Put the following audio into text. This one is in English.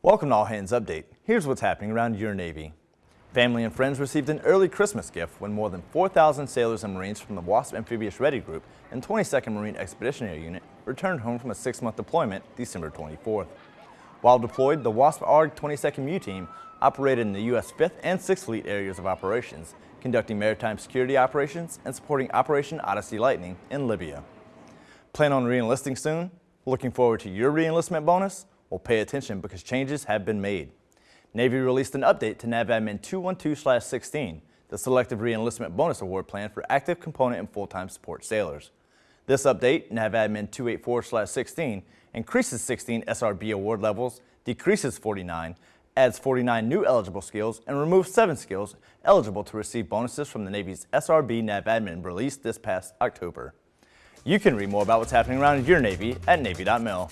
Welcome to All Hands Update. Here's what's happening around your Navy. Family and friends received an early Christmas gift when more than 4,000 sailors and Marines from the WASP Amphibious Ready Group and 22nd Marine Expeditionary Unit returned home from a six-month deployment December 24th. While deployed, the WASP ARG 22nd MEU team operated in the U.S. 5th and 6th Fleet areas of operations, conducting maritime security operations and supporting Operation Odyssey Lightning in Libya. Plan on re-enlisting soon? Looking forward to your re-enlistment bonus? Well, pay attention because changes have been made. Navy released an update to NAVADMIN 212-16, the Selective Re-Enlistment Bonus Award Plan for active component and full-time support sailors. This update, NAVADMIN 284-16, increases 16 SRB award levels, decreases 49, adds 49 new eligible skills, and removes 7 skills eligible to receive bonuses from the Navy's SRB NAVADMIN released this past October. You can read more about what's happening around your Navy at Navy.mil.